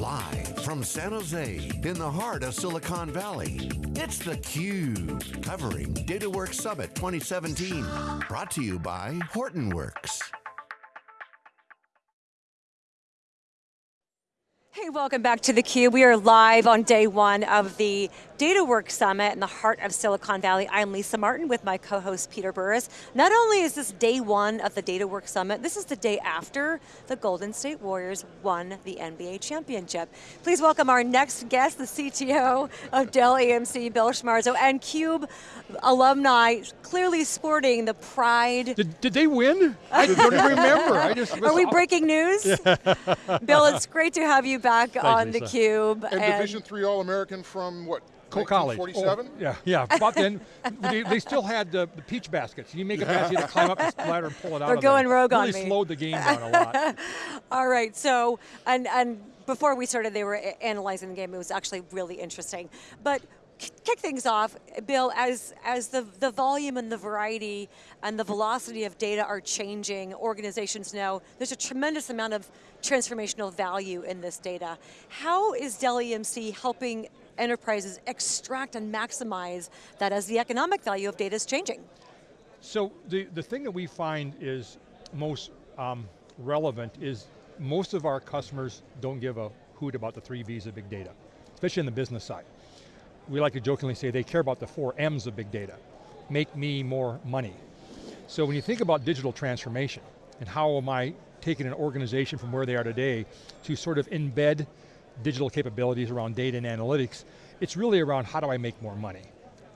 Live from San Jose, in the heart of Silicon Valley, it's theCUBE, covering DataWorks Summit 2017. Brought to you by Hortonworks. Hey, welcome back to theCUBE. We are live on day one of the DataWorks Summit in the heart of Silicon Valley. I'm Lisa Martin with my co-host Peter Burris. Not only is this day one of the DataWorks Summit, this is the day after the Golden State Warriors won the NBA championship. Please welcome our next guest, the CTO of Dell EMC, Bill Schmarzo, and CUBE alumni, clearly sporting the pride. Did, did they win? I don't remember. I just Are we breaking news? Bill, it's great to have you back Thanks, on Lisa. theCUBE. And, Division three All-American from what? Coe College. 47? Oh, yeah, yeah. But then they, they still had the, the peach baskets. You make a basket, you had to climb up the ladder and pull it out. They're of there. going rogue on really me. slowed the game down a lot. All right, so, and, and before we started, they were analyzing the game. It was actually really interesting. But kick things off, Bill, as, as the, the volume and the variety and the velocity of data are changing, organizations know there's a tremendous amount of transformational value in this data. How is Dell EMC helping enterprises extract and maximize that as the economic value of data is changing? So the, the thing that we find is most um, relevant is most of our customers don't give a hoot about the three V's of big data, especially in the business side. We like to jokingly say they care about the four M's of big data. Make me more money. So when you think about digital transformation and how am I taking an organization from where they are today to sort of embed digital capabilities around data and analytics, it's really around how do I make more money?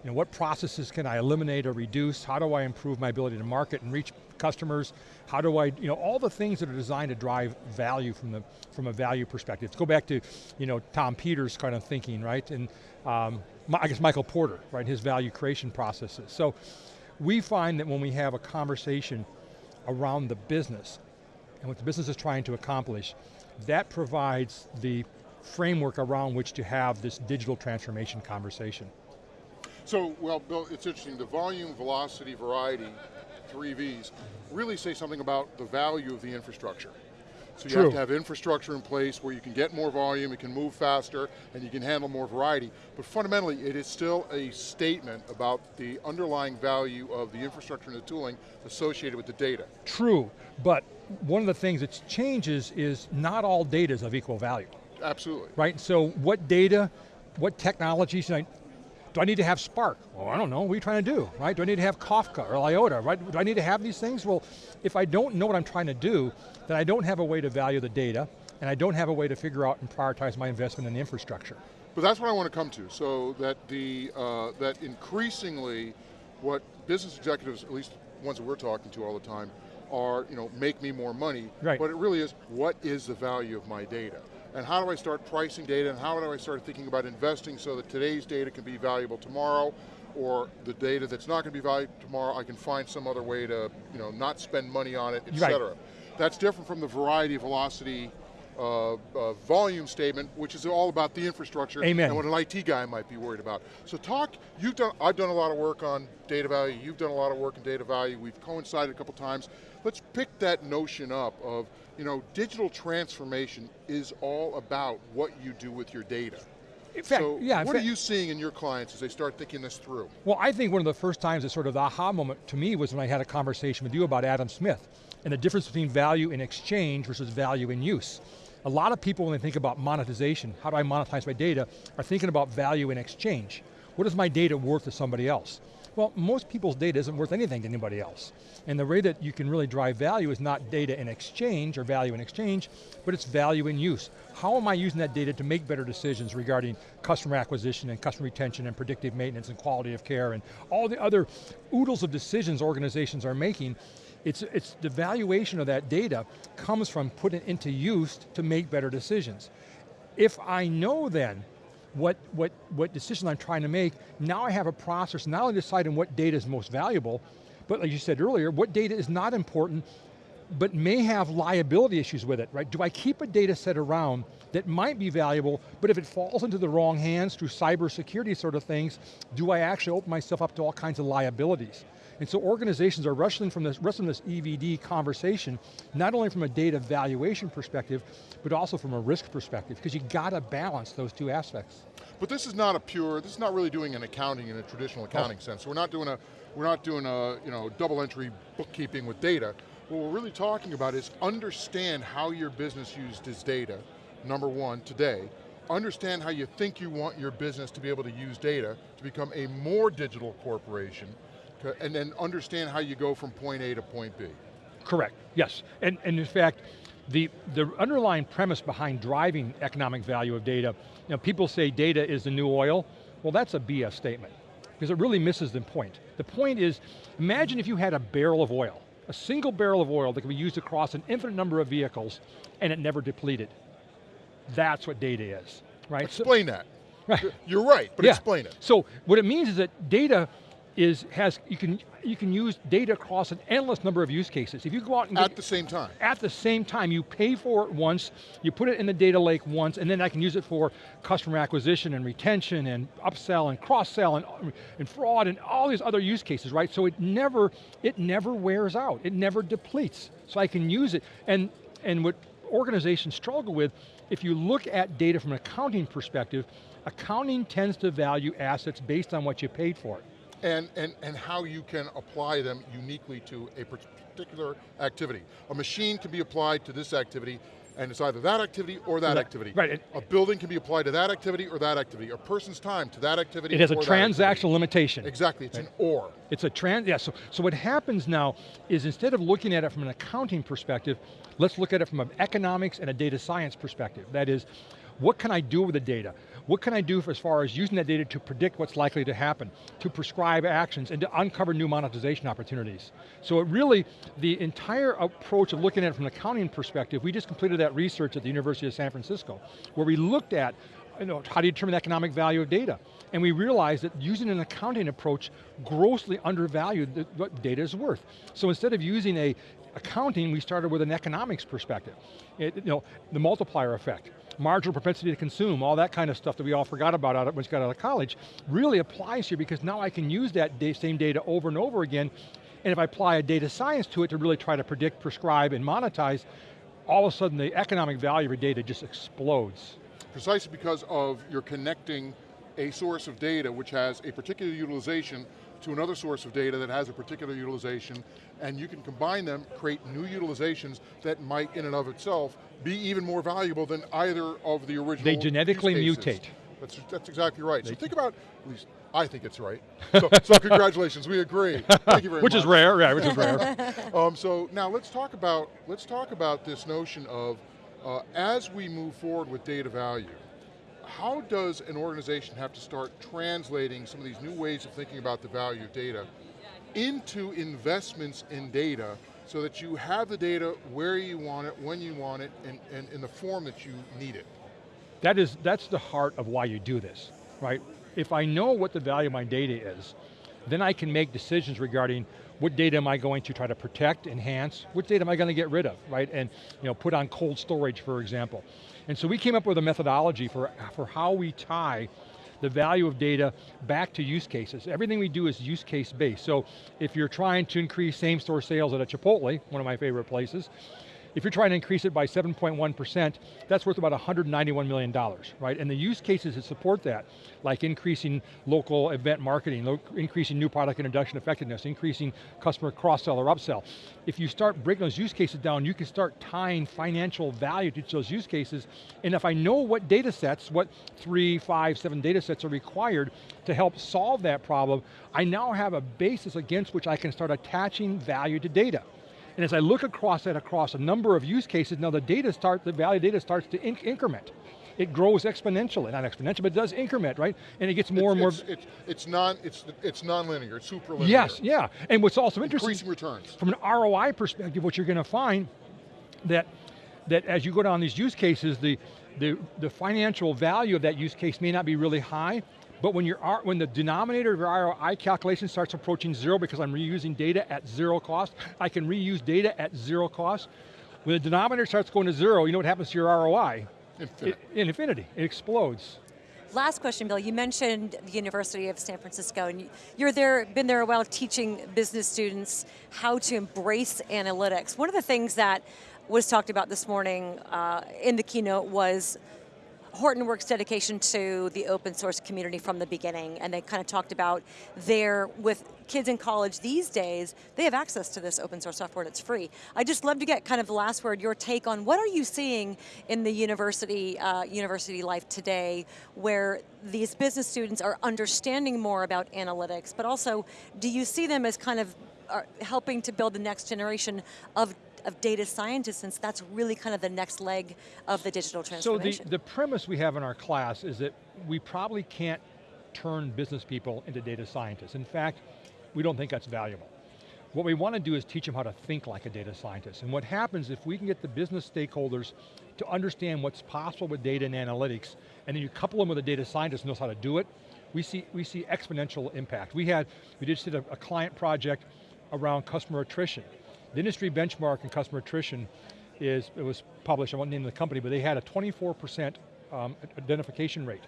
You know, what processes can I eliminate or reduce? How do I improve my ability to market and reach customers? How do I, you know, all the things that are designed to drive value from the from a value perspective. Let's go back to, you know, Tom Peters kind of thinking, right? And um, I guess Michael Porter, right? His value creation processes. So we find that when we have a conversation around the business and what the business is trying to accomplish, that provides the framework around which to have this digital transformation conversation. So, well, Bill, it's interesting. The volume, velocity, variety, three Vs, really say something about the value of the infrastructure. So you True. have to have infrastructure in place where you can get more volume, it can move faster, and you can handle more variety. But fundamentally, it is still a statement about the underlying value of the infrastructure and the tooling associated with the data. True, but one of the things that changes is not all data is of equal value, Absolutely. right? So what data, what technologies, do I, do I need to have Spark? Well, I don't know, what are you trying to do, right? Do I need to have Kafka or Iota, right? Do I need to have these things? Well, if I don't know what I'm trying to do, then I don't have a way to value the data, and I don't have a way to figure out and prioritize my investment in the infrastructure. But that's what I want to come to. So that the uh, that increasingly, what business executives, at least ones that we're talking to all the time, are you know make me more money. Right. But it really is what is the value of my data, and how do I start pricing data, and how do I start thinking about investing so that today's data can be valuable tomorrow, or the data that's not going to be valuable tomorrow, I can find some other way to you know not spend money on it, et Right. cetera. That's different from the variety, velocity, uh, uh, volume statement, which is all about the infrastructure Amen. and what an IT guy might be worried about. So talk, you've done, I've done a lot of work on data value, you've done a lot of work in data value, we've coincided a couple times. Let's pick that notion up of, you know, digital transformation is all about what you do with your data. In fact, so yeah, what are you seeing in your clients as they start thinking this through? Well, I think one of the first times that sort of the aha moment to me was when I had a conversation with you about Adam Smith and the difference between value in exchange versus value in use. A lot of people when they think about monetization, how do I monetize my data, are thinking about value in exchange. What is my data worth to somebody else? Well, most people's data isn't worth anything to anybody else. And the way that you can really drive value is not data in exchange or value in exchange, but it's value in use. How am I using that data to make better decisions regarding customer acquisition and customer retention and predictive maintenance and quality of care and all the other oodles of decisions organizations are making it's, it's the valuation of that data comes from putting it into use to make better decisions. If I know then what, what, what decision I'm trying to make, now I have a process, not only deciding what data is most valuable, but like you said earlier, what data is not important, but may have liability issues with it, right? Do I keep a data set around that might be valuable, but if it falls into the wrong hands through cybersecurity sort of things, do I actually open myself up to all kinds of liabilities? And so organizations are wrestling from this, wrestling this EVD conversation, not only from a data valuation perspective, but also from a risk perspective, because you got to balance those two aspects. But this is not a pure, this is not really doing an accounting in a traditional accounting oh. sense. We're not doing a, we're not doing a you know, double entry bookkeeping with data. What we're really talking about is understand how your business used its data, number one, today, understand how you think you want your business to be able to use data to become a more digital corporation, and then understand how you go from point A to point B. Correct, yes. And, and in fact, the, the underlying premise behind driving economic value of data, you know, people say data is the new oil. Well, that's a BS statement, because it really misses the point. The point is, imagine if you had a barrel of oil, a single barrel of oil that could be used across an infinite number of vehicles, and it never depleted. That's what data is, right? Explain so, that. Right. You're right, but yeah. explain it. So what it means is that data is has you can you can use data across an endless number of use cases. If you go out and at the same time, at the same time, you pay for it once, you put it in the data lake once, and then I can use it for customer acquisition and retention and upsell and cross sell and, and fraud and all these other use cases, right? So it never it never wears out. It never depletes. So I can use it, and and what organizations struggle with, if you look at data from an accounting perspective, accounting tends to value assets based on what you paid for it and, and, and how you can apply them uniquely to a particular activity. A machine can be applied to this activity and it's either that activity or that right. activity. Right. A building can be applied to that activity or that activity. A person's time to that activity It has a transactional limitation. Exactly, it's right. an or. It's a trans, yeah, so, so what happens now is instead of looking at it from an accounting perspective, let's look at it from an economics and a data science perspective. That is, what can I do with the data? What can I do as far as using that data to predict what's likely to happen, to prescribe actions, and to uncover new monetization opportunities? So it really, the entire approach of looking at it from an accounting perspective, we just completed that research at the University of San Francisco, where we looked at you know, how do you determine the economic value of data? And we realized that using an accounting approach grossly undervalued what data is worth. So instead of using a accounting, we started with an economics perspective. It, you know, the multiplier effect marginal propensity to consume, all that kind of stuff that we all forgot about out of, once we got out of college, really applies here because now I can use that same data over and over again, and if I apply a data science to it to really try to predict, prescribe, and monetize, all of a sudden the economic value of your data just explodes. Precisely because of you're connecting a source of data which has a particular utilization to another source of data that has a particular utilization, and you can combine them, create new utilizations that might in and of itself be even more valuable than either of the original They genetically mutate. That's, that's exactly right. They so think about, at least I think it's right. So, so congratulations, we agree. Thank you very which much. Which is rare, yeah, which is rare. um, so now let's talk about, let's talk about this notion of, uh, as we move forward with data value, how does an organization have to start translating some of these new ways of thinking about the value of data into investments in data so that you have the data where you want it, when you want it, and, and in the form that you need it? That is, that's the heart of why you do this, right? If I know what the value of my data is, then I can make decisions regarding what data am I going to try to protect, enhance, what data am I going to get rid of, right? And you know, put on cold storage, for example. And so we came up with a methodology for, for how we tie the value of data back to use cases. Everything we do is use case based. So if you're trying to increase same store sales at a Chipotle, one of my favorite places, if you're trying to increase it by 7.1%, that's worth about $191 million, right? And the use cases that support that, like increasing local event marketing, increasing new product introduction effectiveness, increasing customer cross-sell or upsell. If you start breaking those use cases down, you can start tying financial value to those use cases, and if I know what data sets, what three, five, seven data sets are required to help solve that problem, I now have a basis against which I can start attaching value to data. And as I look across that across a number of use cases, now the data start, the value data starts to inc increment. It grows exponentially, not exponential, but it does increment, right? And it gets more it's, and more. It's, it's, it's, non, it's, it's non-linear, it's super linear. Yes, yeah. And what's also interesting. Increasing returns. From an ROI perspective, what you're going to find that, that as you go down these use cases, the, the, the financial value of that use case may not be really high, but when, you when the denominator of your ROI calculation starts approaching zero because I'm reusing data at zero cost, I can reuse data at zero cost. When the denominator starts going to zero, you know what happens to your ROI? Infinite. It, in infinity, it explodes. Last question, Bill. You mentioned the University of San Francisco, and you're there, been there a while teaching business students how to embrace analytics. One of the things that was talked about this morning uh, in the keynote was Hortonworks' dedication to the open source community from the beginning, and they kind of talked about their, with kids in college these days, they have access to this open source software and it's free. I just love to get kind of the last word, your take on what are you seeing in the university, uh, university life today where these business students are understanding more about analytics, but also do you see them as kind of uh, helping to build the next generation of of data scientists since that's really kind of the next leg of the digital transformation. So the, the premise we have in our class is that we probably can't turn business people into data scientists. In fact, we don't think that's valuable. What we want to do is teach them how to think like a data scientist. And what happens if we can get the business stakeholders to understand what's possible with data and analytics, and then you couple them with a data scientist who knows how to do it, we see, we see exponential impact. We had, we just did a, a client project around customer attrition. The industry benchmark in customer attrition is, it was published, I won't name the company, but they had a 24% um, identification rate.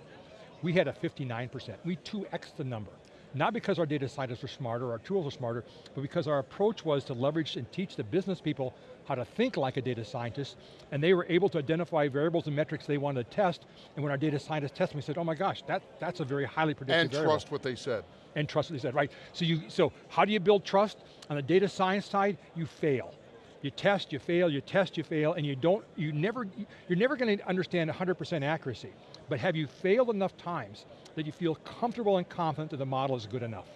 We had a 59%. We 2x the number. Not because our data scientists are smarter, our tools are smarter, but because our approach was to leverage and teach the business people how to think like a data scientist, and they were able to identify variables and metrics they wanted to test, and when our data scientists tested, we said, oh my gosh, that, that's a very highly predictive And variable. trust what they said and trust what they said, right? So you, so how do you build trust? On the data science side, you fail. You test, you fail, you test, you fail, and you don't, you never, you're never going to understand 100% accuracy. But have you failed enough times that you feel comfortable and confident that the model is good enough?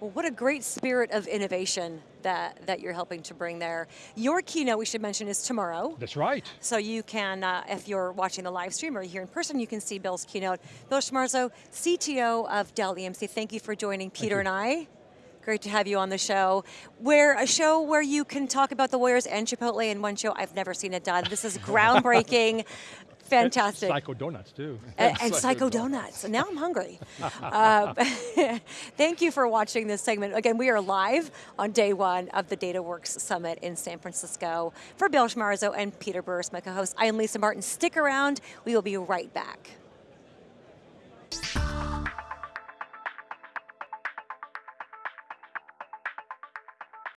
Well, what a great spirit of innovation that, that you're helping to bring there. Your keynote, we should mention, is tomorrow. That's right. So you can, uh, if you're watching the live stream or here in person, you can see Bill's keynote. Bill Schmarzo, CTO of Dell EMC, thank you for joining Peter and I. Great to have you on the show. Where a show where you can talk about the Warriors and Chipotle in one show. I've never seen it done. This is groundbreaking. Fantastic. And Psycho Donuts too. And, and Psycho Donuts. Now I'm hungry. uh, thank you for watching this segment. Again, we are live on day one of the DataWorks Summit in San Francisco. For Bill Schmarzo and Peter Burris, my co-host, I am Lisa Martin. Stick around, we will be right back.